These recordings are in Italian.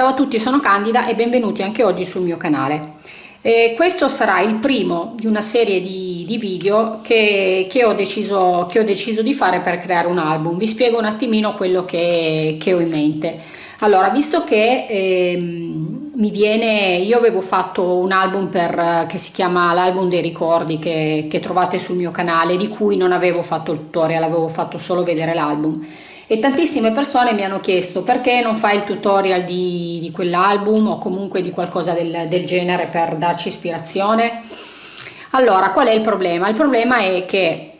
Ciao a tutti, sono Candida e benvenuti anche oggi sul mio canale. Eh, questo sarà il primo di una serie di, di video che, che, ho deciso, che, ho deciso, di fare per creare un album. Vi spiego un attimino quello che, che ho in mente. Allora, visto che eh, mi viene, io avevo fatto un album per, che si chiama l'album dei ricordi che, che trovate sul mio canale, di cui non avevo fatto il tutorial, avevo fatto solo vedere l'album e tantissime persone mi hanno chiesto perché non fai il tutorial di, di quell'album o comunque di qualcosa del, del genere per darci ispirazione allora qual è il problema? il problema è che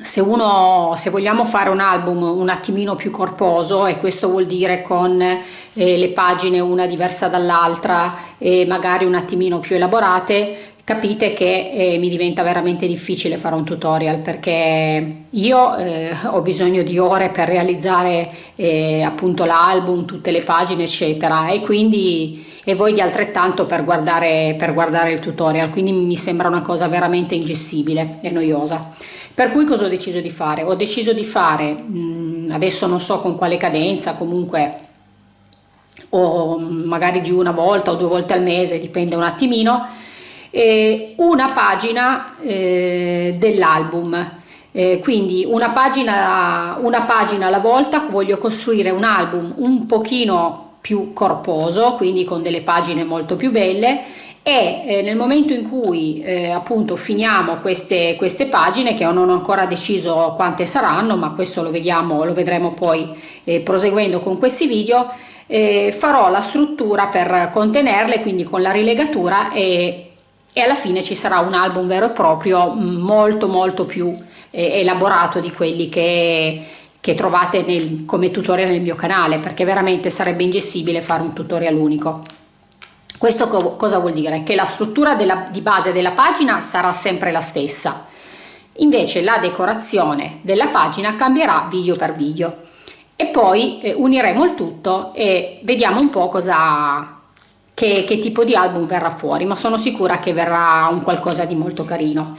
se uno se vogliamo fare un album un attimino più corposo e questo vuol dire con eh, le pagine una diversa dall'altra e magari un attimino più elaborate capite che eh, mi diventa veramente difficile fare un tutorial perché io eh, ho bisogno di ore per realizzare eh, appunto l'album, tutte le pagine eccetera. E quindi e voi di altrettanto per guardare, per guardare il tutorial. Quindi mi sembra una cosa veramente ingestibile e noiosa. Per cui cosa ho deciso di fare? Ho deciso di fare, mh, mm, adesso non so con quale cadenza, comunque o magari di una volta o due volte al mese, dipende un attimino, eh, una pagina eh, dell'album. Eh, quindi una pagina, una pagina alla volta voglio costruire un album un pochino più corposo, quindi con delle pagine molto più belle e eh, nel momento in cui eh, appunto finiamo queste, queste pagine che non ho ancora deciso quante saranno ma questo lo vediamo lo vedremo poi eh, proseguendo con questi video eh, farò la struttura per contenerle quindi con la rilegatura e e alla fine ci sarà un album vero e proprio mm, molto molto più eh, elaborato di quelli che, che trovate nel, come tutorial nel mio canale perché veramente sarebbe ingessibile fare un tutorial unico. Questo co cosa vuol dire? che la struttura della, di base della pagina sarà sempre la stessa. Invece la decorazione della pagina cambierà video per video. E poi eh, uniremo il tutto e vediamo un po' cosa che, che tipo di album verrà fuori, ma sono sicura che verrà un qualcosa di molto carino.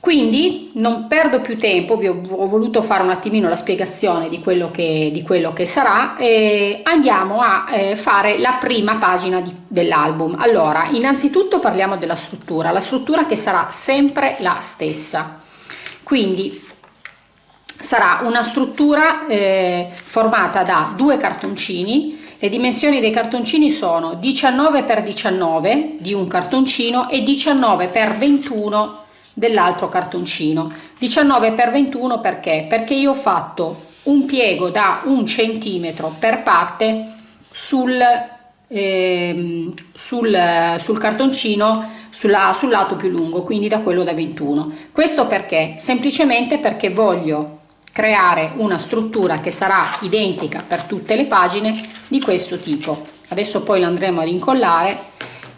Quindi non perdo più tempo, vi ho, ho, voluto fare un attimino la spiegazione di quello che, di quello che sarà e andiamo a eh, fare la prima pagina dell'album. Allora, innanzitutto parliamo della struttura, la struttura che sarà sempre la stessa. Quindi sarà una struttura eh, formata da due cartoncini le dimensioni dei cartoncini sono 19 x 19 di un cartoncino e 19 x 21 dell'altro cartoncino. 19 x 21 perché? Perché io ho fatto un piego da un centimetro per parte sul, eh, sul, sul cartoncino sulla, sul lato più lungo, quindi da quello da 21. Questo perché? Semplicemente perché voglio creare una struttura che sarà identica per tutte le pagine di questo tipo. Adesso poi lo andremo ad incollare.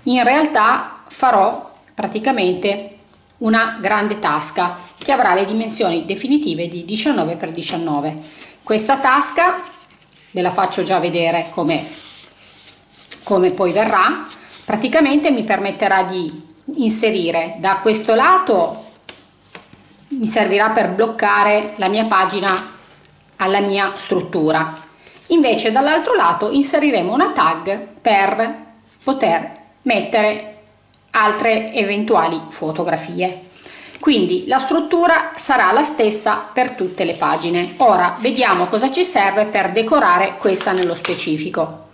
In realtà farò praticamente una grande tasca che avrà le dimensioni definitive di 19 x 19 questa tasca ve la faccio già vedere come come poi verrà praticamente mi permetterà di inserire da questo lato mi servirà per bloccare la mia pagina alla mia struttura. Invece dall'altro lato inseriremo una tag per poter mettere altre eventuali fotografie. Quindi la struttura sarà la stessa per tutte le pagine. Ora vediamo cosa ci serve per decorare questa nello specifico.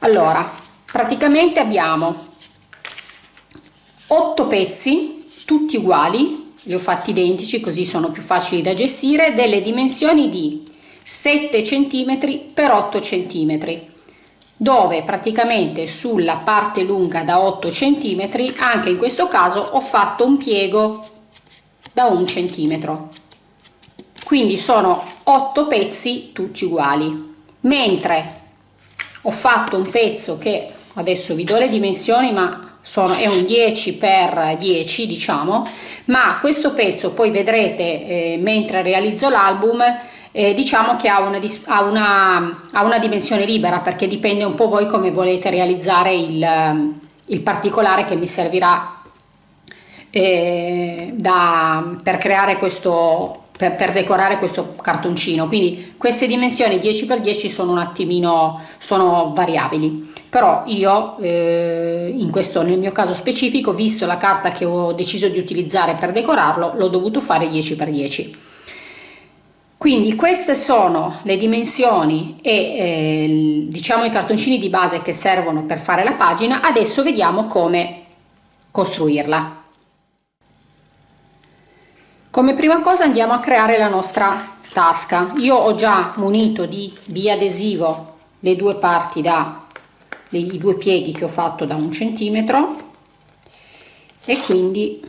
Allora praticamente abbiamo 8 pezzi tutti uguali li ho fatti identici così sono più facili da gestire delle dimensioni di 7 cm per 8 cm dove praticamente sulla parte lunga da 8 cm anche in questo caso ho fatto un piego da un centimetro. Quindi sono 8 pezzi tutti uguali. Mentre ho fatto un pezzo che adesso vi do le dimensioni ma sono, è un 10 per 10 diciamo. Ma questo pezzo poi vedrete eh, mentre realizzo l'album eh, diciamo che ha una, ha, una, ha una, dimensione libera perché dipende un po' voi come volete realizzare il, il particolare che mi servirà eh, da, per creare questo, per, per, decorare questo cartoncino. Quindi queste dimensioni 10x10 sono un attimino sono variabili però io eh, in questo nel mio caso specifico visto la carta che ho deciso di utilizzare per decorarlo l'ho dovuto fare 10x10 quindi queste sono le dimensioni e eh, diciamo i cartoncini di base che servono per fare la pagina. Adesso vediamo come costruirla. Come prima cosa andiamo a creare la nostra tasca. Io ho già munito di biadesivo le due parti da i due pieghi che ho fatto da un centimetro. E quindi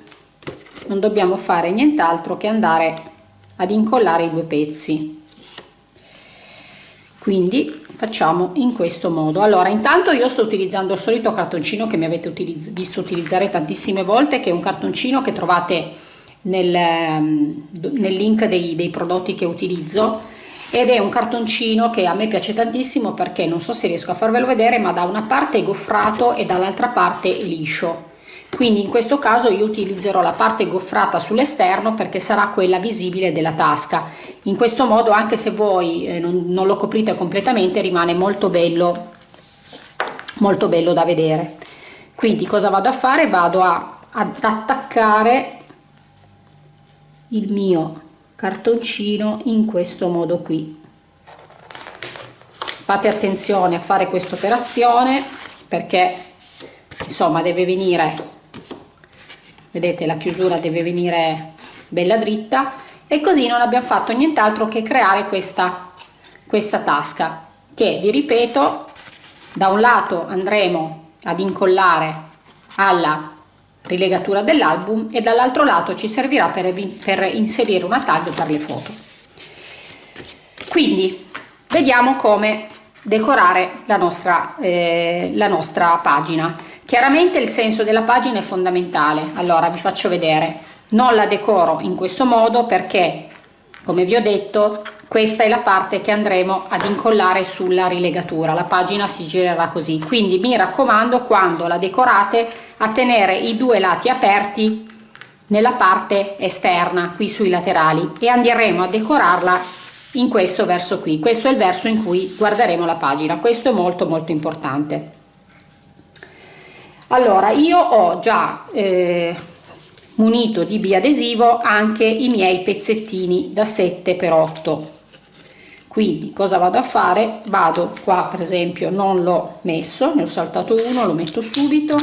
non dobbiamo fare nient'altro che andare ad incollare i due pezzi. Quindi facciamo in questo modo. Allora intanto io sto utilizzando il solito cartoncino che mi avete utilizz visto utilizzare tantissime volte che è un cartoncino che trovate nel, ehm, nel link dei, dei prodotti che utilizzo ed è un cartoncino che a me piace tantissimo perché non so se riesco a farvelo vedere ma da una parte è goffrato e dall'altra parte liscio. Quindi in questo caso io utilizzerò la parte goffrata sull'esterno perché sarà quella visibile della tasca. In questo modo anche se voi eh, non, non, lo coprite completamente rimane molto bello molto bello da vedere. Quindi cosa vado a fare? Vado a, ad attaccare il mio cartoncino in questo modo qui. Fate attenzione a fare questa operazione perché insomma deve venire vedete la chiusura deve venire bella dritta e così non abbiamo fatto nient'altro che creare questa questa tasca che vi ripeto da un lato andremo ad incollare alla rilegatura dell'album e dall'altro lato ci servirà per, per inserire una tag per le foto. Quindi vediamo come decorare la nostra, eh, la nostra pagina. Chiaramente il senso della pagina è fondamentale. Allora vi faccio vedere. Non la decoro in questo modo perché come vi ho detto questa è la parte che andremo ad incollare sulla rilegatura. La pagina si girerà così. Quindi mi raccomando quando la decorate a tenere i due lati aperti nella parte esterna qui sui laterali e andremo a decorarla in questo verso qui. Questo è il verso in cui guarderemo la pagina. Questo è molto molto importante. Allora io ho già eh, munito di biadesivo anche i miei pezzettini da 7 per 8 quindi cosa vado a fare? Vado qua per esempio non l'ho messo ne ho saltato uno lo metto subito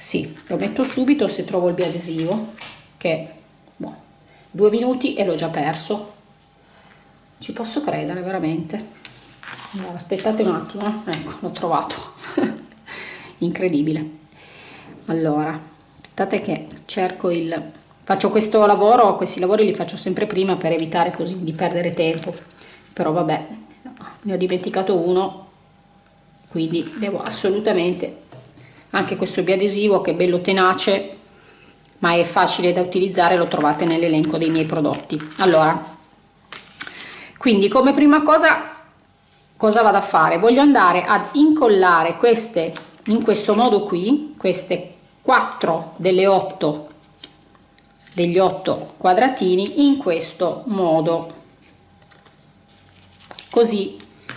sì lo metto subito se trovo il biadesivo che boh, due minuti e l'ho già perso. Ci posso credere veramente. Allora, aspettate un attimo eh. ecco l'ho trovato. Incredibile. Allora aspettate che cerco il faccio questo lavoro questi lavori li faccio sempre prima per evitare così di perdere tempo. Però vabbè ne ho dimenticato uno quindi devo assolutamente anche questo biadesivo che è bello tenace ma è facile da utilizzare lo trovate nell'elenco dei miei prodotti. Allora quindi come prima cosa cosa vado a fare? Voglio andare ad incollare queste in questo modo qui queste 4 delle 8 degli 8 quadratini in questo modo. Così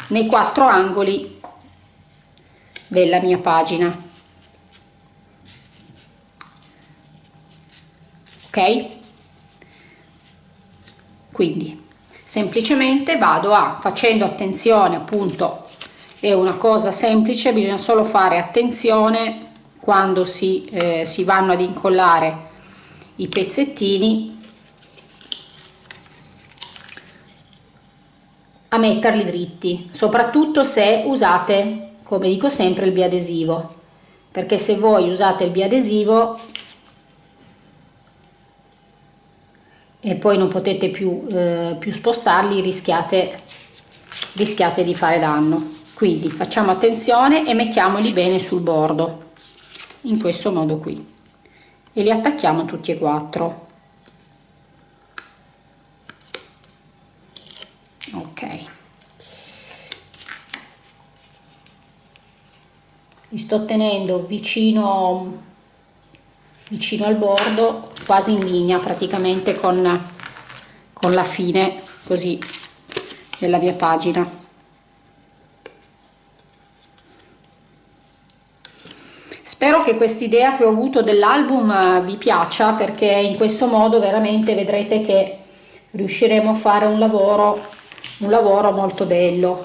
nei quattro angoli della mia pagina ok? Quindi semplicemente vado a facendo attenzione appunto è una cosa semplice bisogna solo fare attenzione quando si, eh, si vanno ad incollare i pezzettini a metterli dritti soprattutto se usate come dico sempre il biadesivo. Perché se voi usate il biadesivo e poi non potete più, eh, più spostarli rischiate, rischiate di fare danno. Quindi facciamo attenzione e mettiamoli bene sul bordo in questo modo qui. E li attacchiamo tutti e quattro. Ok. Li sto tenendo vicino vicino al bordo quasi in linea praticamente con, con la fine così della mia pagina. Spero che quest'idea che ho avuto dell'album eh, vi piaccia perché in questo modo veramente vedrete che riusciremo a fare un lavoro, un lavoro molto bello,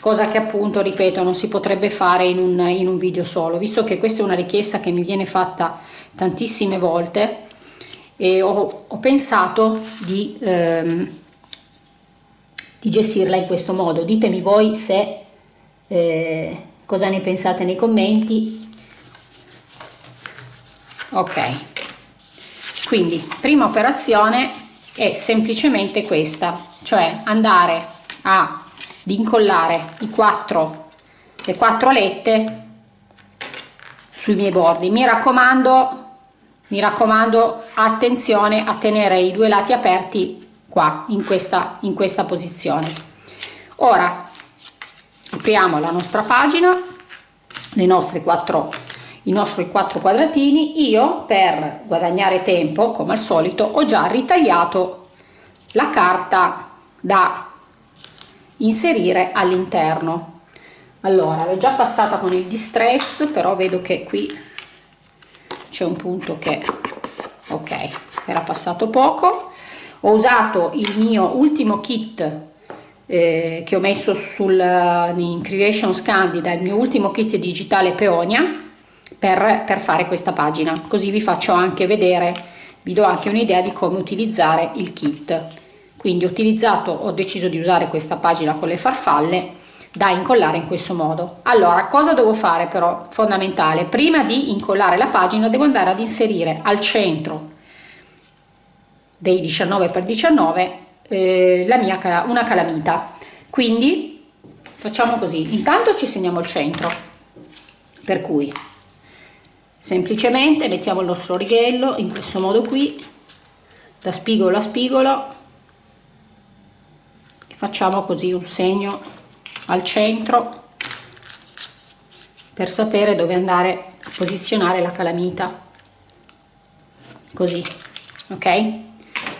cosa che appunto, ripeto, non si potrebbe fare in un, in un video solo, visto che questa è una richiesta che mi viene fatta tantissime volte e ho, ho pensato di, ehm, di, gestirla in questo modo. Ditemi voi se eh, cosa ne pensate nei commenti. Ok. Quindi prima operazione è semplicemente questa cioè andare a incollare i quattro le quattro alette sui miei bordi. Mi raccomando mi raccomando attenzione a tenere i due lati aperti qua in questa in questa posizione. Ora apriamo la nostra pagina le nostre quattro i nostri quattro quadratini. Io per guadagnare tempo come al solito ho già ritagliato la carta da inserire all'interno. Allora l'ho già passata con il distress però vedo che qui c'è un punto che ok era passato poco. Ho usato il mio ultimo kit eh, che ho messo sul in creation candida il mio ultimo kit digitale peonia per, per fare questa pagina. Così vi faccio anche vedere vi do anche un'idea di come utilizzare il kit. Quindi ho utilizzato ho deciso di usare questa pagina con le farfalle da incollare in questo modo. Allora cosa devo fare però? Fondamentale prima di incollare la pagina devo andare ad inserire al centro dei 19 x 19 eh, la mia una calamita. Quindi facciamo così. Intanto ci segniamo il centro per cui semplicemente mettiamo il nostro righello in questo modo qui da spigolo a spigolo e facciamo così un segno al centro per sapere dove andare a posizionare la calamita. Così ok?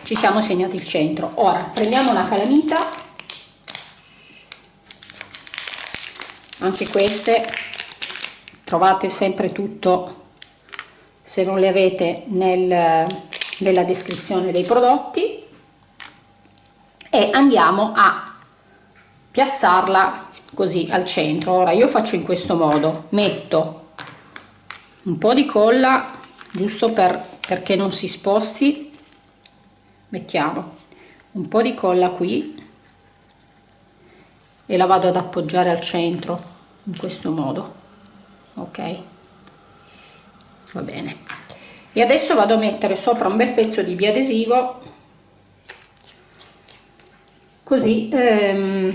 Ci siamo segnati il centro. Ora prendiamo la calamita. Anche queste trovate sempre tutto se non le avete nel, nella descrizione dei prodotti. E andiamo a piazzarla così al centro. Ora io faccio in questo modo. Metto un po di colla giusto per perché non si sposti. Mettiamo un po di colla qui e la vado ad appoggiare al centro in questo modo ok? Va bene. E adesso vado a mettere sopra un bel pezzo di biadesivo così ehm,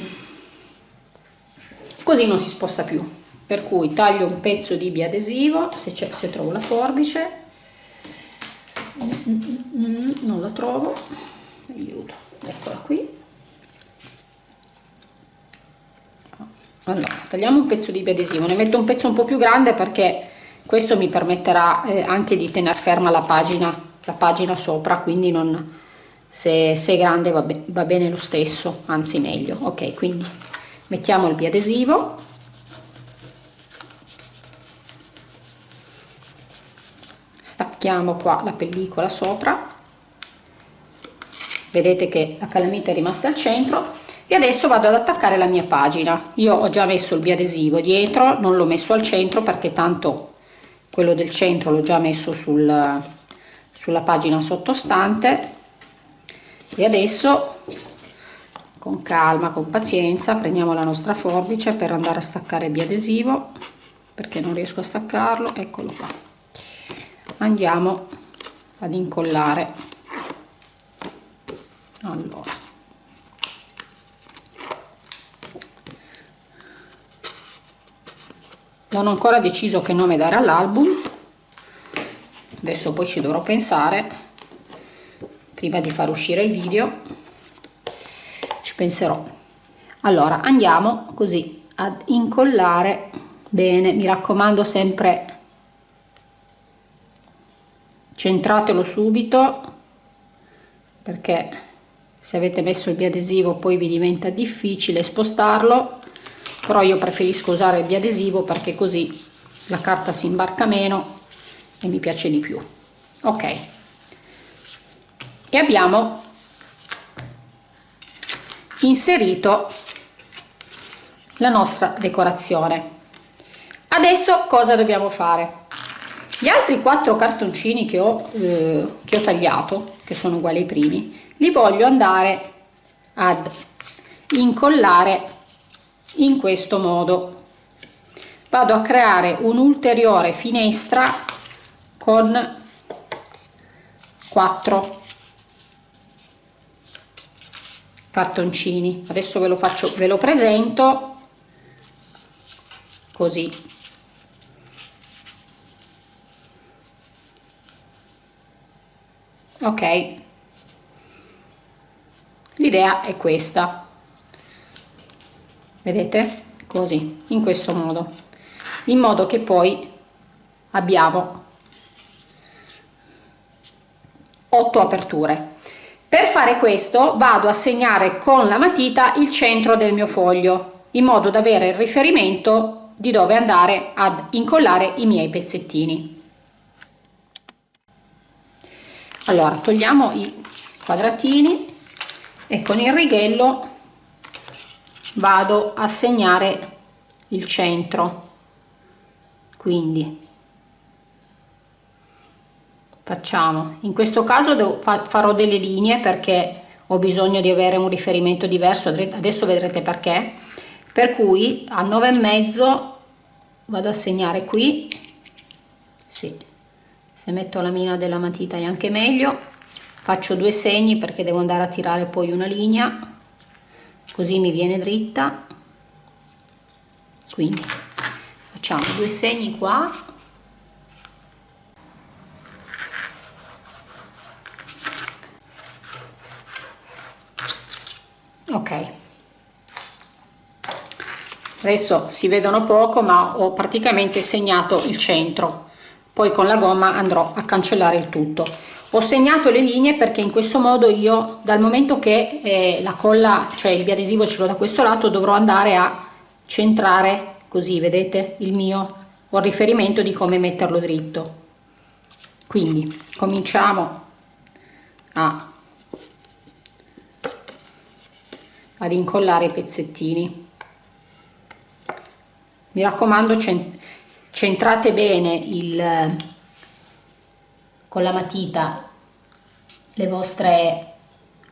così non si sposta più. Per cui taglio un pezzo di biadesivo se, se trovo la forbice. Non la trovo. Aiuto. Eccola qui. Allora tagliamo un pezzo di biadesivo. Ne metto un pezzo un po più grande perché questo mi permetterà eh, anche di tenere ferma la pagina la pagina sopra. Quindi non se, se è grande va, be va bene lo stesso anzi meglio. Ok quindi mettiamo il biadesivo. Stacchiamo qua la pellicola sopra. Vedete che la calamita è rimasta al centro. E adesso vado ad attaccare la mia pagina. Io ho già messo il biadesivo dietro non l'ho messo al centro perché tanto quello del centro l'ho già messo sul, sulla pagina sottostante. E adesso con calma con pazienza prendiamo la nostra forbice per andare a staccare il biadesivo perché non riesco a staccarlo eccolo qua. Andiamo ad incollare. Allora. Non ho ancora deciso che nome dare all'album. Adesso poi ci dovrò pensare prima di far uscire il video penserò. Allora andiamo così ad incollare. Bene mi raccomando sempre centratelo subito perché se avete messo il biadesivo poi vi diventa difficile spostarlo però io preferisco usare il biadesivo perché così la carta si imbarca meno e mi piace di più. Ok. E abbiamo inserito la nostra decorazione. Adesso cosa dobbiamo fare? Gli altri quattro cartoncini che ho, eh, che ho tagliato che sono uguali ai primi li voglio andare ad incollare in questo modo. Vado a creare un'ulteriore finestra con 4 cartoncini. Adesso ve lo faccio ve lo presento. Così. Ok. L'idea è questa. Vedete? Così in questo modo. In modo che poi abbiamo 8 aperture per fare questo vado a segnare con la matita il centro del mio foglio in modo da avere il riferimento di dove andare ad incollare i miei pezzettini. Allora togliamo i quadratini e con il righello vado a segnare il centro. Quindi facciamo. In questo caso farò delle linee perché ho bisogno di avere un riferimento diverso adesso vedrete perché. Per cui a 9 e mezzo vado a segnare qui. Sì, se metto la mina della matita è anche meglio. Faccio due segni perché devo andare a tirare poi una linea. Così mi viene dritta. Quindi facciamo due segni qua ok. Adesso si vedono poco ma ho praticamente segnato il centro. Poi con la gomma andrò a cancellare il tutto. Ho segnato le linee perché in questo modo io dal momento che eh, la colla cioè il biadesivo ce l'ho da questo lato dovrò andare a centrare così vedete? Il mio ho riferimento di come metterlo dritto. Quindi cominciamo a ad incollare i pezzettini. Mi raccomando centrate bene il con la matita le vostre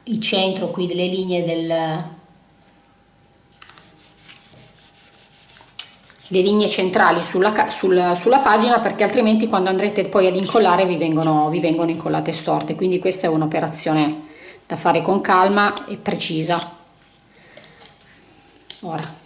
il centro qui delle linee del le linee centrali sulla, sulla, sulla, pagina perché altrimenti quando andrete poi ad incollare vi vengono, vi vengono incollate storte. Quindi questa è un'operazione da fare con calma e precisa ora.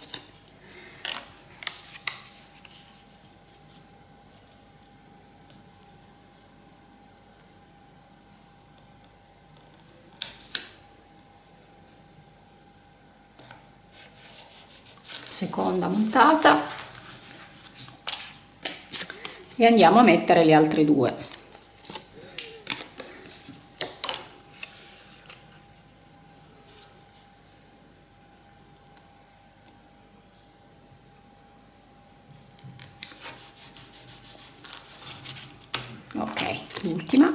Seconda montata e andiamo a mettere le altre due ok l'ultima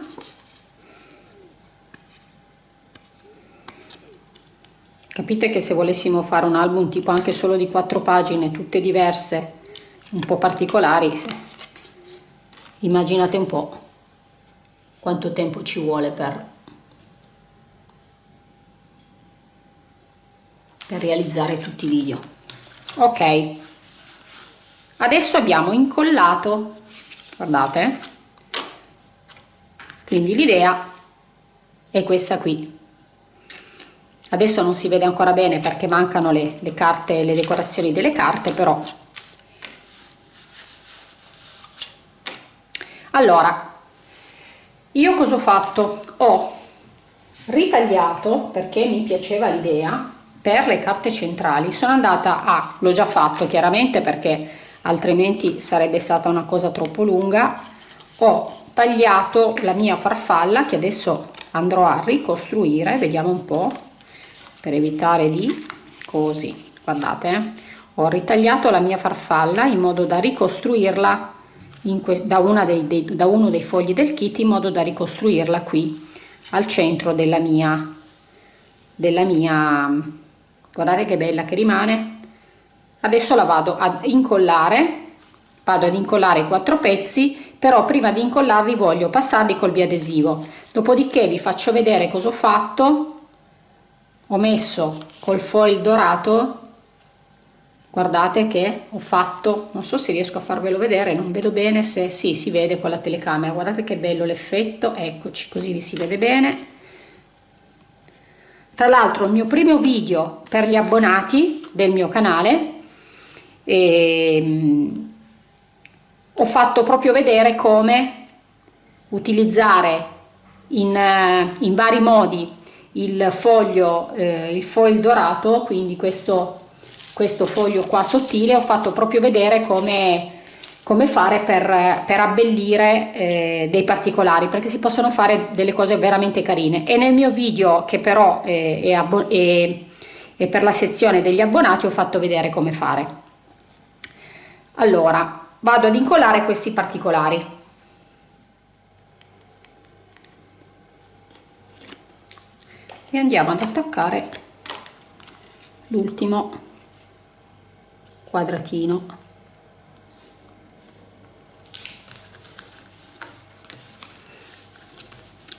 capite che se volessimo fare un album tipo anche solo di quattro pagine tutte diverse un po' particolari immaginate un po' quanto tempo ci vuole per, per realizzare tutti i video. Ok. Adesso abbiamo incollato guardate quindi l'idea è questa qui adesso non si vede ancora bene perché mancano le, le carte le decorazioni delle carte però. Allora io cosa ho fatto? Ho ritagliato perché mi piaceva l'idea per le carte centrali. Sono andata a l'ho già fatto chiaramente perché altrimenti sarebbe stata una cosa troppo lunga. Ho tagliato la mia farfalla che adesso andrò a ricostruire vediamo un po per evitare di così guardate eh? ho ritagliato la mia farfalla in modo da ricostruirla da, dei, dei, da uno dei fogli del kit in modo da ricostruirla qui al centro della mia della mia guardate che bella che rimane. Adesso la vado ad incollare vado ad incollare quattro pezzi però prima di incollarli voglio passarli col biadesivo. Dopodiché vi faccio vedere cosa ho fatto ho messo col foil dorato. Guardate che ho fatto non so se riesco a farvelo vedere non vedo bene se sì si vede con la telecamera. Guardate che bello l'effetto eccoci così vi si vede bene. Tra l'altro il mio primo video per gli abbonati del mio canale e, ehm, ho fatto proprio vedere come utilizzare in, in vari modi il foglio eh, il foil dorato quindi questo questo foglio qua sottile ho fatto proprio vedere come come fare per, per abbellire eh, dei particolari perché si possono fare delle cose veramente carine. E nel mio video che però è, è, è, è per la sezione degli abbonati ho fatto vedere come fare. Allora vado ad incollare questi particolari andiamo ad attaccare l'ultimo quadratino.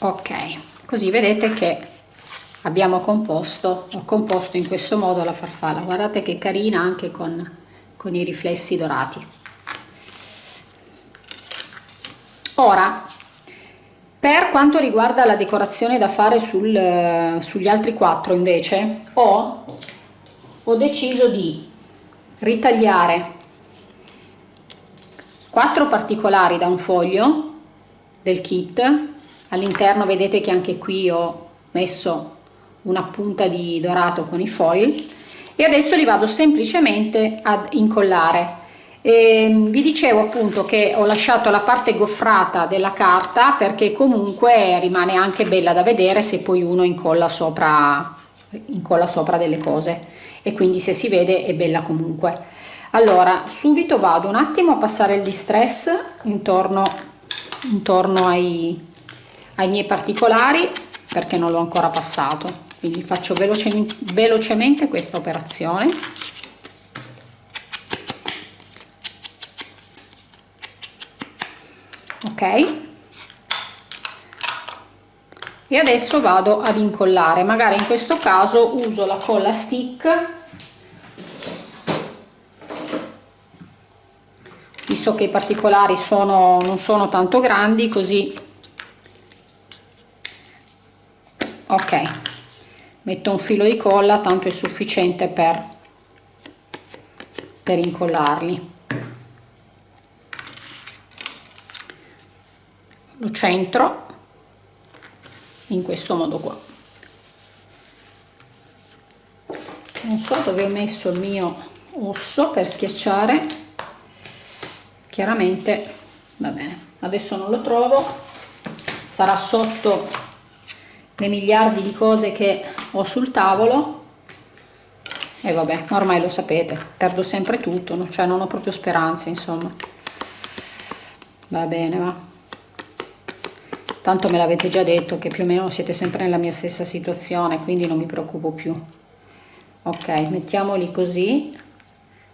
Ok così vedete che abbiamo composto ho composto in questo modo la farfalla. Guardate che carina anche con, con i riflessi dorati. Ora per quanto riguarda la decorazione da fare sul, sugli altri quattro invece ho, ho deciso di ritagliare quattro particolari da un foglio del kit. All'interno vedete che anche qui ho messo una punta di dorato con i foil. E adesso li vado semplicemente ad incollare e ehm, vi dicevo appunto che ho lasciato la parte goffrata della carta perché comunque rimane anche bella da vedere se poi uno incolla sopra incolla sopra delle cose. E quindi se si vede è bella comunque. Allora subito vado un attimo a passare il distress intorno intorno ai, ai miei particolari perché non l'ho ancora passato. Quindi faccio velocemente, velocemente questa operazione ok? E adesso vado ad incollare. Magari in questo caso uso la colla stick. Visto che i particolari sono non sono tanto grandi così. Ok. Metto un filo di colla tanto è sufficiente per per incollarli lo centro in questo modo qua. Non so dove ho messo il mio osso per schiacciare. Chiaramente va bene adesso non lo trovo. Sarà sotto le miliardi di cose che ho sul tavolo. E vabbè ormai lo sapete perdo sempre tutto cioè non ho proprio speranze insomma. Va bene va tanto me l'avete già detto che più o meno siete sempre nella mia stessa situazione quindi non mi preoccupo più. Ok mettiamoli così.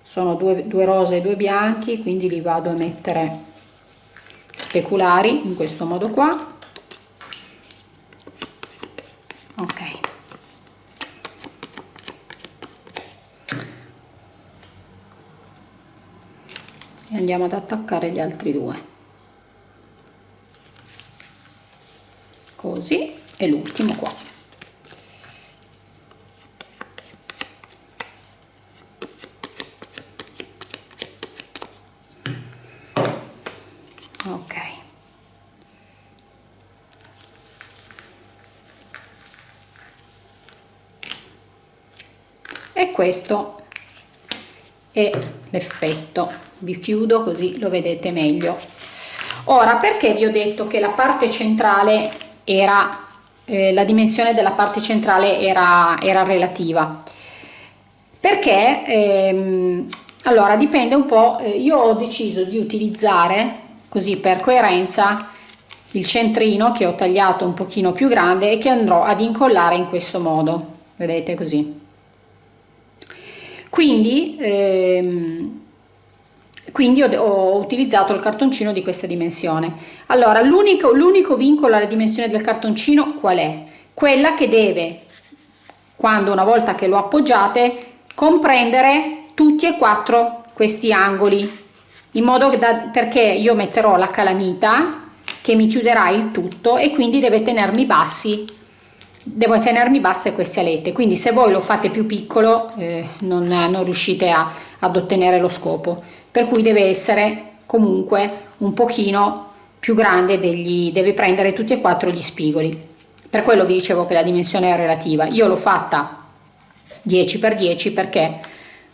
Sono due, due rose e due bianchi quindi li vado a mettere speculari in questo modo qua. Ok. E andiamo ad attaccare gli altri due così e l'ultimo qua. Ok. E questo è l'effetto. Vi chiudo così lo vedete meglio. Ora perché vi ho detto che la parte centrale era eh, la dimensione della parte centrale era, era relativa. Perché ehm, allora dipende un po' eh, io ho deciso di utilizzare così per coerenza il centrino che ho tagliato un pochino più grande e che andrò ad incollare in questo modo. Vedete così. Quindi ehm, quindi ho, ho, utilizzato il cartoncino di questa dimensione. Allora l'unico vincolo alla dimensione del cartoncino qual è? Quella che deve quando una volta che lo appoggiate comprendere tutti e quattro questi angoli in modo da perché io metterò la calamita che mi chiuderà il tutto e quindi deve tenermi bassi devo tenermi basse queste alette. Quindi se voi lo fate più piccolo eh, non, non, riuscite a, ad ottenere lo scopo per cui deve essere comunque un pochino più grande degli deve prendere tutti e quattro gli spigoli. Per quello vi dicevo che la dimensione è relativa. Io l'ho fatta 10 x 10 perché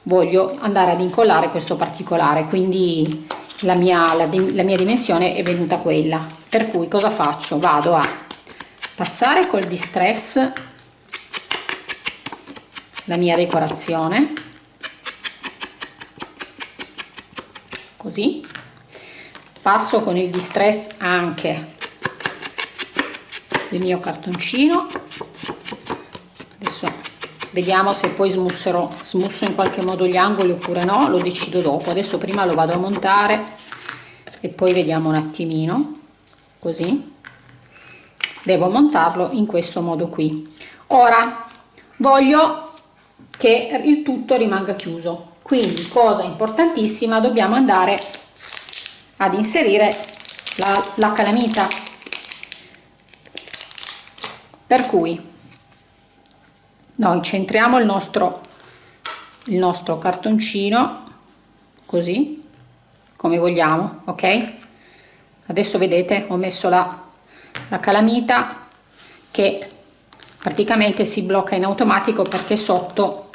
voglio andare ad incollare questo particolare quindi la mia, la, la mia dimensione è venuta quella. Per cui cosa faccio? Vado a passare col distress la mia decorazione così. Passo con il distress anche il mio cartoncino. Adesso vediamo se poi smusserò smusso in qualche modo gli angoli oppure no lo decido dopo. Adesso prima lo vado a montare e poi vediamo un attimino così. Devo montarlo in questo modo qui. Ora voglio che il tutto rimanga chiuso quindi cosa importantissima dobbiamo andare ad inserire la, la calamita. Per cui noi centriamo il nostro il nostro cartoncino così come vogliamo ok? Adesso vedete ho messo la, la calamita che praticamente si blocca in automatico perché sotto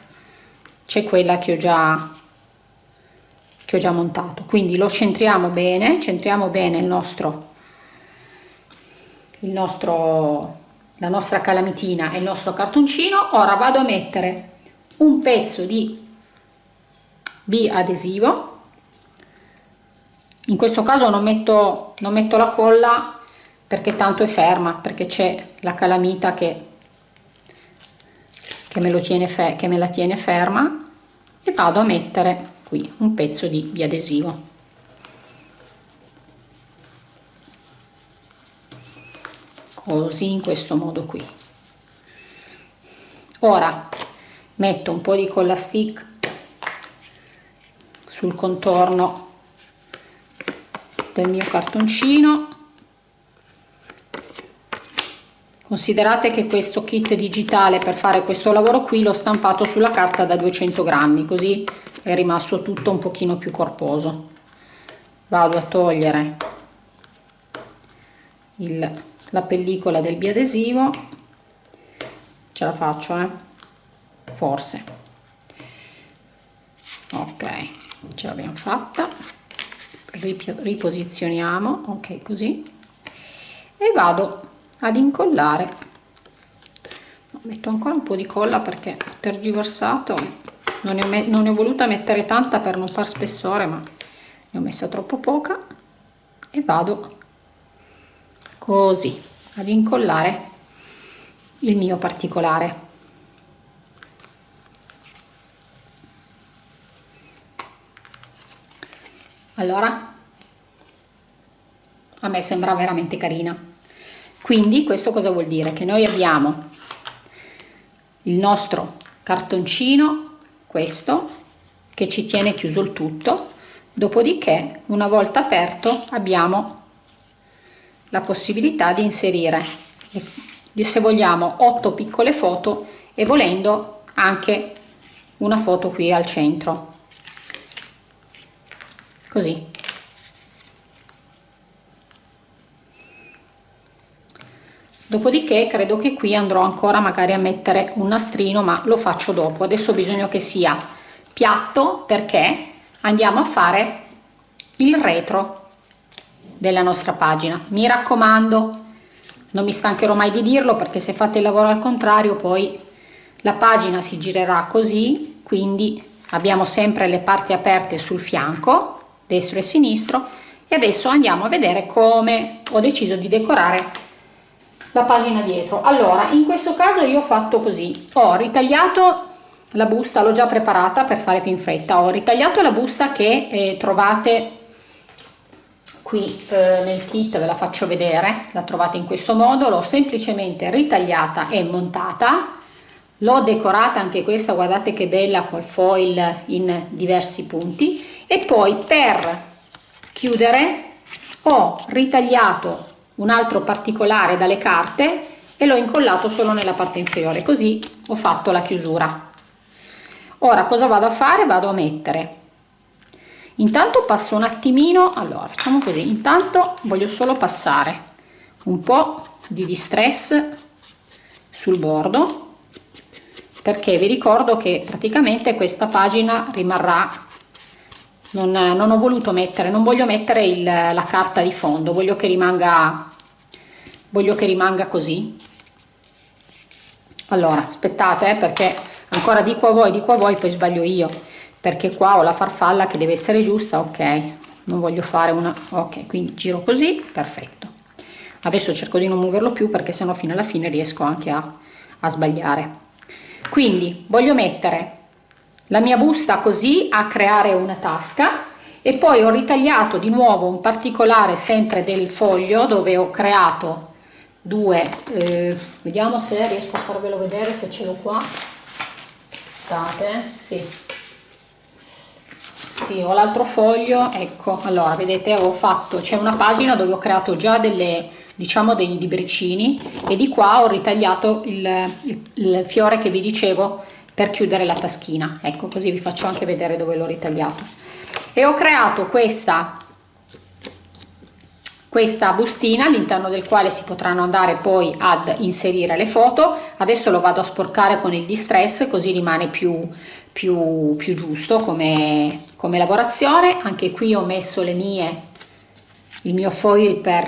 c'è quella che ho già che ho già montato. Quindi lo centriamo bene centriamo bene il nostro il nostro la nostra calamitina e il nostro cartoncino. Ora vado a mettere un pezzo di b adesivo. In questo caso non metto, non metto la colla perché tanto è ferma perché c'è la calamita che, che, me lo tiene che me la tiene ferma e vado a mettere qui un pezzo di biadesivo. Così in questo modo qui. Ora metto un po di colla stick sul contorno del mio cartoncino considerate che questo kit digitale per fare questo lavoro qui l'ho stampato sulla carta da 200 grammi così è rimasto tutto un pochino più corposo. Vado a togliere il, la pellicola del biadesivo. Ce la faccio eh? forse. Ok ce l'abbiamo fatta. Riposizioniamo. Ok così. E vado ad incollare. Metto ancora un po di colla perché ho tergiversato. Non ne ho, non ne ho voluta mettere tanta per non far spessore ma ne ho messa troppo poca. E vado così ad incollare il mio particolare. Allora a me sembra veramente carina quindi questo cosa vuol dire? Che noi abbiamo il nostro cartoncino questo che ci tiene chiuso il tutto. Dopodiché una volta aperto abbiamo la possibilità di inserire se vogliamo 8 piccole foto e volendo anche una foto qui al centro. Così dopodiché credo che qui andrò ancora magari a mettere un nastrino ma lo faccio dopo. Adesso bisogna che sia piatto perché andiamo a fare il retro della nostra pagina. Mi raccomando non mi stancherò mai di dirlo perché se fate il lavoro al contrario poi la pagina si girerà così. Quindi abbiamo sempre le parti aperte sul fianco destro e sinistro. E adesso andiamo a vedere come ho deciso di decorare la pagina dietro. Allora in questo caso io ho fatto così. Ho ritagliato la busta l'ho già preparata per fare più in fretta. Ho ritagliato la busta che eh, trovate qui eh, nel kit ve la faccio vedere. La trovate in questo modo. L'ho semplicemente ritagliata e montata. L'ho decorata anche questa guardate che bella col foil in diversi punti. E poi per chiudere ho ritagliato un altro particolare dalle carte e l'ho incollato solo nella parte inferiore così ho fatto la chiusura. Ora cosa vado a fare? Vado a mettere. Intanto passo un attimino allora facciamo così. Intanto voglio solo passare un po di distress sul bordo perché vi ricordo che praticamente questa pagina rimarrà non, non ho voluto mettere non voglio mettere il, la carta di fondo voglio che rimanga voglio che rimanga così. Allora aspettate eh, perché ancora dico a voi dico a voi poi sbaglio io perché qua ho la farfalla che deve essere giusta ok. Non voglio fare una ok quindi giro così perfetto. Adesso cerco di non muoverlo più perché sennò fino alla fine riesco anche a, a sbagliare. Quindi voglio mettere la mia busta così a creare una tasca e poi ho ritagliato di nuovo un particolare sempre del foglio dove ho creato due eh, vediamo se riesco a farvelo vedere se ce l'ho qua. Aspettate sì. Sì ho l'altro foglio ecco. Allora vedete ho fatto c'è una pagina dove ho creato già delle diciamo dei libricini e di qua ho ritagliato il, il, il fiore che vi dicevo per chiudere la taschina. Ecco così vi faccio anche vedere dove l'ho ritagliato. E ho creato questa questa bustina all'interno del quale si potranno andare poi ad inserire le foto. Adesso lo vado a sporcare con il distress così rimane più più, più giusto come, come lavorazione. Anche qui ho messo le mie il mio foil per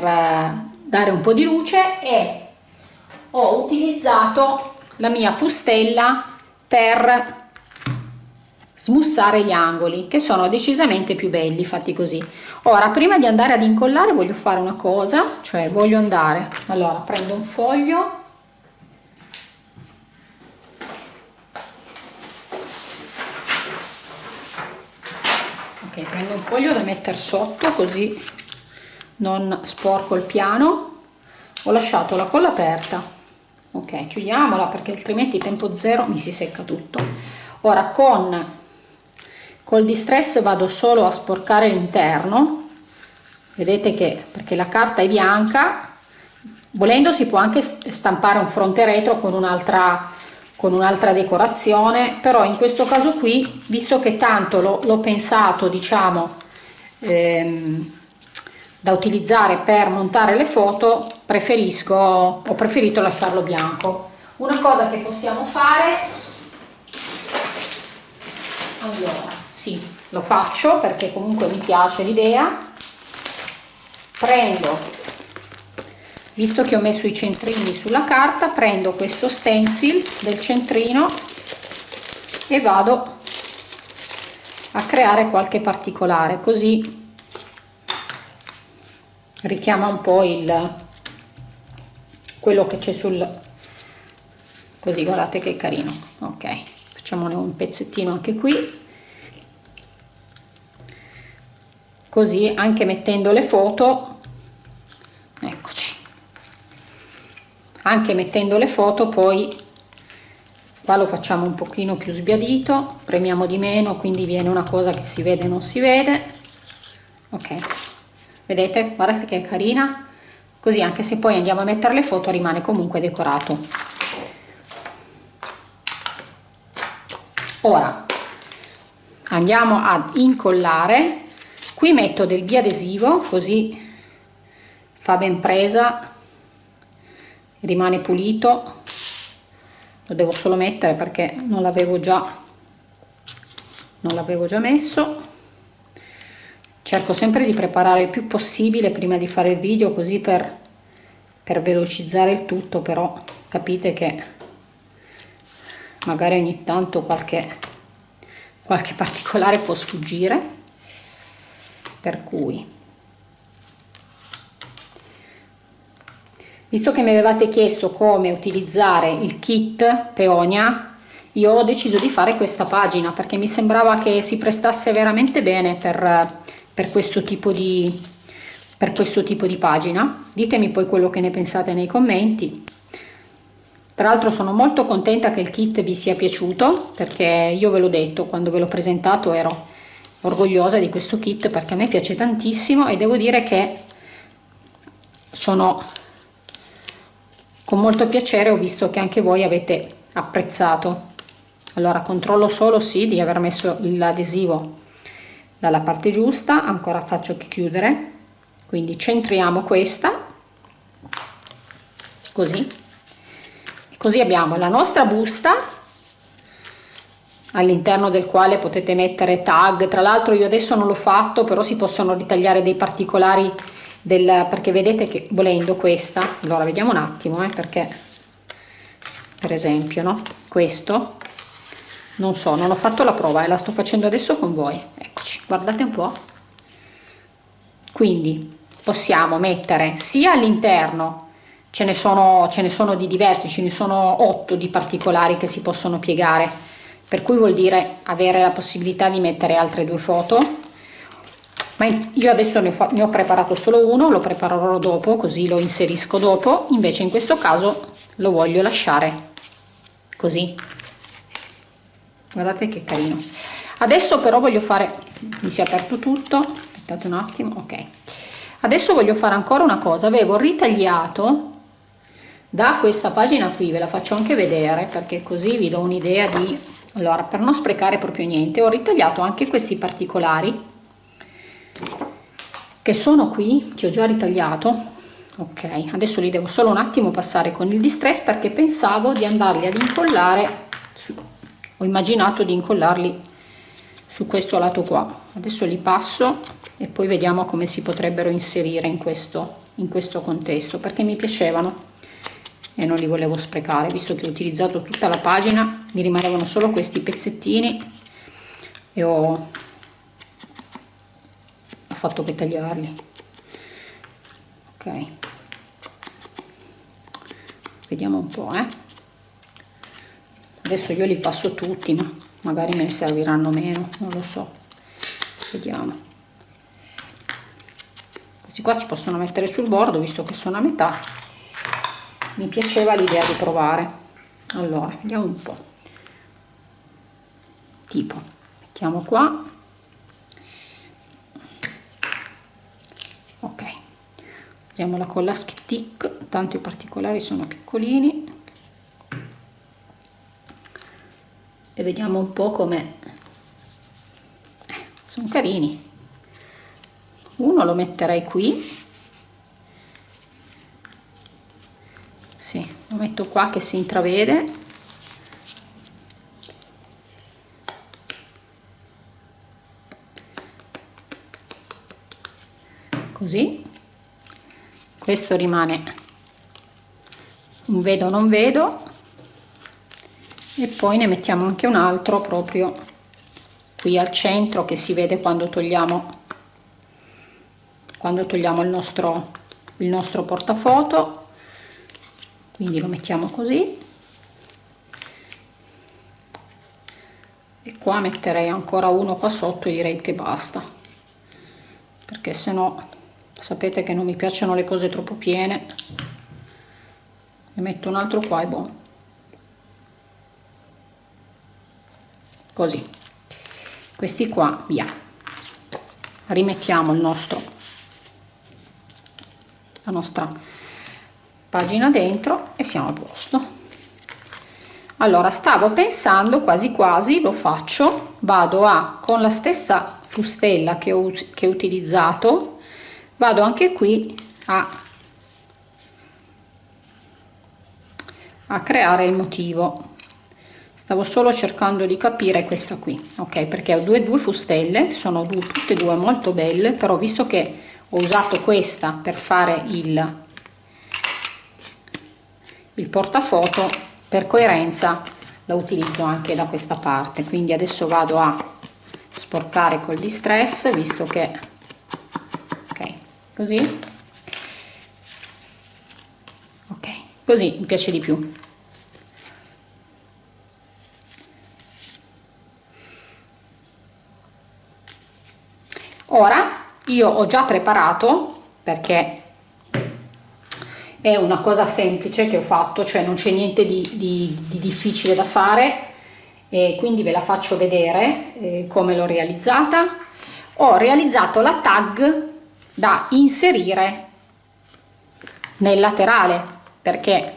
dare un po' di luce e ho utilizzato la mia fustella per smussare gli angoli che sono decisamente più belli fatti così. Ora prima di andare ad incollare voglio fare una cosa cioè voglio andare. Allora prendo un foglio. Ok prendo un foglio da mettere sotto così non sporco il piano. Ho lasciato la colla aperta ok chiudiamola perché altrimenti tempo zero mi si secca tutto. Ora con col distress vado solo a sporcare l'interno. Vedete che perché la carta è bianca volendo si può anche stampare un fronte retro con un'altra con un'altra decorazione però in questo caso qui visto che tanto l'ho pensato diciamo ehm, da utilizzare per montare le foto preferisco ho preferito lasciarlo bianco. Una cosa che possiamo fare allora sì lo faccio perché comunque mi piace l'idea. Prendo visto che ho messo i centrini sulla carta prendo questo stencil del centrino e vado a creare qualche particolare così richiama un po' il quello che c'è sul così guardate che carino. Ok facciamone un pezzettino anche qui. Così anche mettendo le foto eccoci. Anche mettendo le foto poi qua lo facciamo un pochino più sbiadito. Premiamo di meno quindi viene una cosa che si vede non si vede. Ok. Vedete? Guardate che è carina così anche se poi andiamo a mettere le foto rimane comunque decorato. Ora andiamo ad incollare. Qui metto del biadesivo così fa ben presa rimane pulito. Lo devo solo mettere perché non l'avevo già non l'avevo già messo cerco sempre di preparare il più possibile prima di fare il video così per per velocizzare il tutto però capite che magari ogni tanto qualche qualche particolare può sfuggire per cui. Visto che mi avevate chiesto come utilizzare il kit peonia io ho deciso di fare questa pagina perché mi sembrava che si prestasse veramente bene per, per questo tipo di per questo tipo di pagina. Ditemi poi quello che ne pensate nei commenti. Tra l'altro sono molto contenta che il kit vi sia piaciuto perché io ve l'ho detto quando ve l'ho presentato ero orgogliosa di questo kit perché a me piace tantissimo e devo dire che sono con molto piacere ho visto che anche voi avete apprezzato. Allora controllo solo sì di aver messo l'adesivo dalla parte giusta ancora faccio chiudere. Quindi centriamo questa così. Così abbiamo la nostra busta all'interno del quale potete mettere tag. Tra l'altro io adesso non l'ho fatto però si possono ritagliare dei particolari del, perché vedete che volendo questa allora vediamo un attimo eh, perché per esempio no questo non so non ho fatto la prova e la sto facendo adesso con voi. Eccoci guardate un po. Quindi possiamo mettere sia all'interno ce ne sono ce ne sono di diversi ce ne sono otto di particolari che si possono piegare. Per cui vuol dire avere la possibilità di mettere altre due foto. Ma io adesso ne, ne ho preparato solo uno lo preparerò dopo così lo inserisco dopo. Invece in questo caso lo voglio lasciare così. Guardate che carino. Adesso però voglio fare mi si è aperto tutto. Aspettate un attimo ok. Adesso voglio fare ancora una cosa. Avevo ritagliato da questa pagina qui ve la faccio anche vedere perché così vi do un'idea di allora per non sprecare proprio niente ho ritagliato anche questi particolari che sono qui che ho già ritagliato. Ok adesso li devo solo un attimo passare con il distress perché pensavo di andarli ad incollare ho immaginato di incollarli su questo lato qua. Adesso li passo e poi vediamo come si potrebbero inserire in questo in questo contesto perché mi piacevano e non li volevo sprecare visto che ho utilizzato tutta la pagina mi rimanevano solo questi pezzettini e ho fatto che tagliarli. Ok. Vediamo un po' eh. Adesso io li passo tutti ma magari me ne serviranno meno non lo so. Vediamo. Questi qua si possono mettere sul bordo visto che sono a metà. Mi piaceva l'idea di provare. Allora vediamo un po' tipo mettiamo qua. Usiamo la colla stick tanto i particolari sono piccolini e vediamo un po' come eh, sono carini. Uno lo metterei qui. Sì, lo metto qua che si intravede. Così. Questo rimane. Un vedo non vedo e poi ne mettiamo anche un altro proprio qui al centro che si vede quando togliamo quando togliamo il nostro il nostro portafoto. Quindi lo mettiamo così. E qua metterei ancora uno qua sotto direi che basta. Perché se no sapete che non mi piacciono le cose troppo piene. Ne metto un altro qua e buono così. Questi qua via. Rimettiamo il nostro la nostra pagina dentro e siamo a posto. Allora stavo pensando quasi quasi lo faccio vado a con la stessa fustella che ho, che ho utilizzato vado anche qui a, a creare il motivo stavo solo cercando di capire questa qui ok? Perché ho due, due fustelle sono due, tutte e due molto belle però visto che ho usato questa per fare il il portafoto per coerenza la utilizzo anche da questa parte. Quindi adesso vado a sporcare col distress visto che ok così. Ok così mi piace di più ora io ho già preparato perché è una cosa semplice che ho fatto cioè non c'è niente di, di, di, difficile da fare e quindi ve la faccio vedere eh, come l'ho realizzata. Ho realizzato la tag da inserire nel laterale perché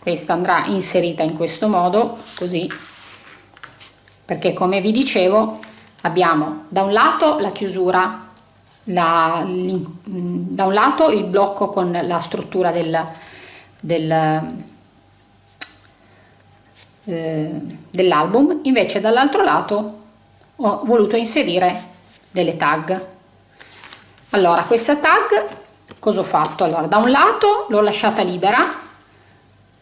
questa andrà inserita in questo modo così. Perché come vi dicevo abbiamo da un lato la chiusura la, da un lato il blocco con la struttura del, del, eh, dell'album invece dall'altro lato ho voluto inserire delle tag. Allora questa tag cosa ho fatto? Allora da un lato l'ho lasciata libera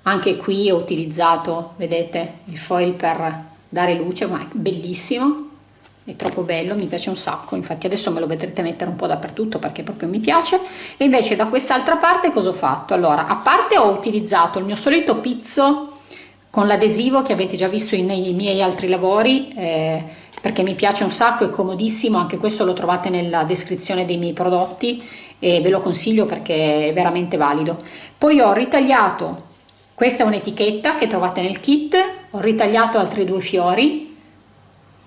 anche qui ho utilizzato vedete il foil per dare luce ma è bellissimo è troppo bello mi piace un sacco infatti adesso me lo vedrete mettere un po' dappertutto perché proprio mi piace. E invece da quest'altra parte cosa ho fatto? Allora a parte ho utilizzato il mio solito pizzo con l'adesivo che avete già visto nei miei altri lavori eh, perché mi piace un sacco è comodissimo anche questo lo trovate nella descrizione dei miei prodotti e ve lo consiglio perché è veramente valido. Poi ho ritagliato questa è un'etichetta che trovate nel kit ho ritagliato altri due fiori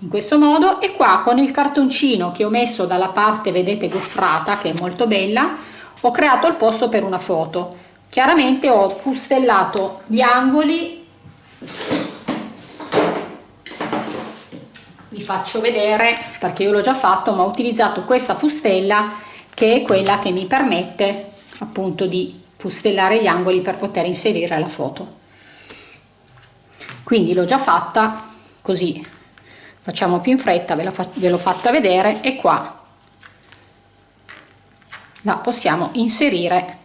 in questo modo e qua con il cartoncino che ho messo dalla parte vedete goffrata che è molto bella ho creato il posto per una foto. Chiaramente ho fustellato gli angoli. Vi faccio vedere perché io l'ho già fatto ma ho utilizzato questa fustella che è quella che mi permette appunto di fustellare gli angoli per poter inserire la foto. Quindi l'ho già fatta così facciamo più in fretta ve l'ho fatta vedere e qua. La possiamo inserire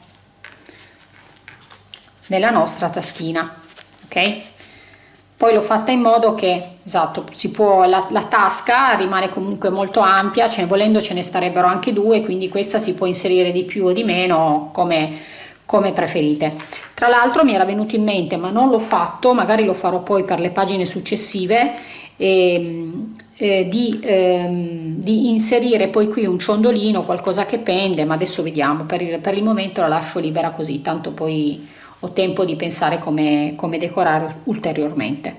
nella nostra taschina ok? Poi l'ho fatta in modo che esatto si può la, la, tasca rimane comunque molto ampia cioè volendo ce ne starebbero anche due quindi questa si può inserire di più o di meno come come preferite. Tra l'altro mi era venuto in mente ma non l'ho fatto magari lo farò poi per le pagine successive eh, eh, di, ehm, di, inserire poi qui un ciondolino qualcosa che pende ma adesso vediamo. Per il, per il momento la lascio libera così tanto poi ho tempo di pensare come, come decorare ulteriormente.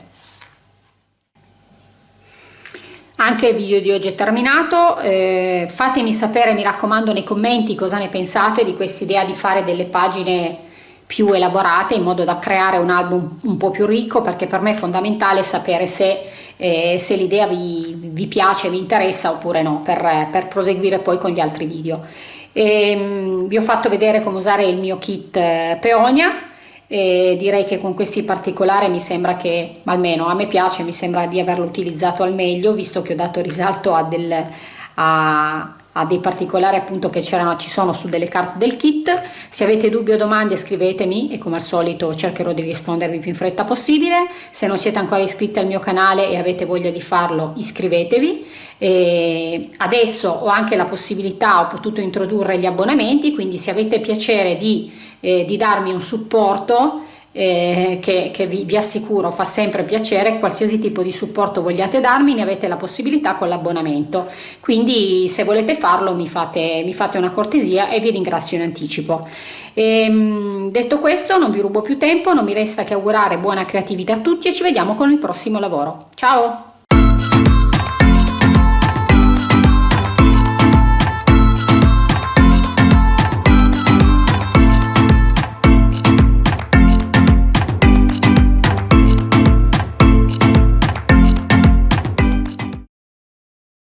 Anche il video di oggi è terminato. Eh, fatemi sapere mi raccomando nei commenti cosa ne pensate di questa idea di fare delle pagine più elaborate in modo da creare un album un po' più ricco perché per me è fondamentale sapere se, eh, se l'idea vi, vi, piace, vi interessa oppure no per, per proseguire poi con gli altri video. E, ehm, vi ho fatto vedere come usare il mio kit eh, Peonia e direi che con questi particolari mi sembra che almeno a me piace mi sembra di averlo utilizzato al meglio visto che ho dato risalto a, del, a, a dei particolari appunto che ci sono su delle carte del kit. Se avete dubbi o domande scrivetemi e come al solito cercherò di rispondervi più in fretta possibile. Se non siete ancora iscritti al mio canale e avete voglia di farlo iscrivetevi. E adesso ho anche la possibilità ho potuto introdurre gli abbonamenti quindi se avete piacere di, eh, di darmi un supporto eh, che, che vi, vi, assicuro fa sempre piacere, qualsiasi tipo di supporto vogliate darmi ne avete la possibilità con l'abbonamento, quindi se volete farlo mi fate, mi fate una cortesia e vi ringrazio in anticipo. E, ehm, detto questo non vi rubo più tempo, non mi resta che augurare buona creatività a tutti e ci vediamo con il prossimo lavoro. Ciao!